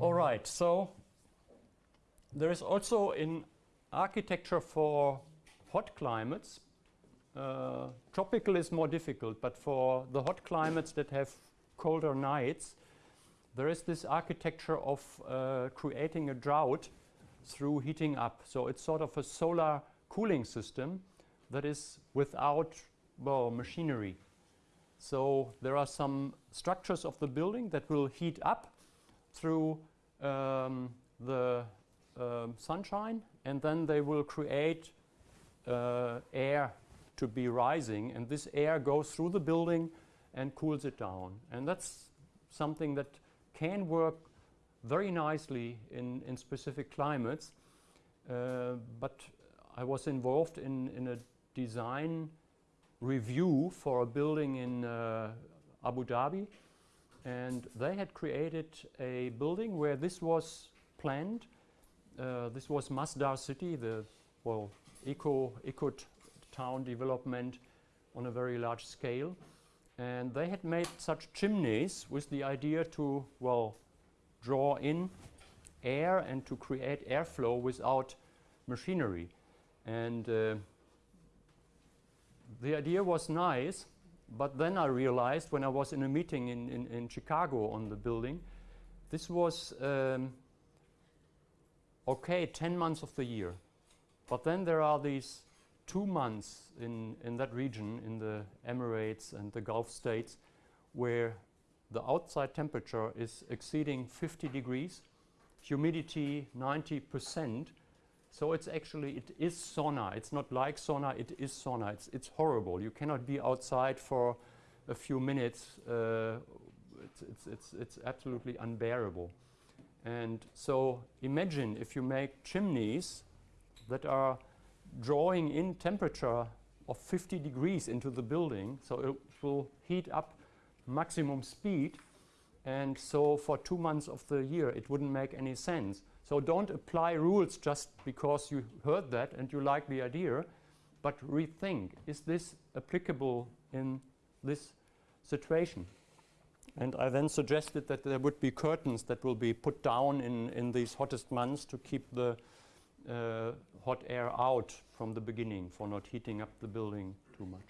All right, so there is also in architecture for hot climates, uh, tropical is more difficult, but for the hot climates that have colder nights, there is this architecture of uh, creating a drought through heating up. So it's sort of a solar cooling system that is without, well, machinery. So there are some structures of the building that will heat up through um, the um, sunshine and then they will create uh, air to be rising and this air goes through the building and cools it down. And that's something that can work very nicely in, in specific climates. Uh, but I was involved in, in a design review for a building in uh, Abu Dhabi and they had created a building where this was planned. Uh, this was Masdar City, the well, eco, eco town development on a very large scale. And they had made such chimneys with the idea to, well, draw in air and to create airflow without machinery. And uh, the idea was nice, but then I realized when I was in a meeting in, in, in Chicago on the building, this was um, okay 10 months of the year. But then there are these two months in, in that region, in the Emirates and the Gulf states, where the outside temperature is exceeding 50 degrees, humidity 90%. So it's actually, it is sauna. It's not like sauna, it is sauna. It's, it's horrible. You cannot be outside for a few minutes. Uh, it's, it's, it's, it's absolutely unbearable. And so imagine if you make chimneys that are drawing in temperature of 50 degrees into the building, so it will heat up maximum speed, and so for two months of the year it wouldn't make any sense. So don't apply rules just because you heard that and you like the idea, but rethink, is this applicable in this situation? And I then suggested that there would be curtains that will be put down in, in these hottest months to keep the uh, hot air out from the beginning for not heating up the building too much.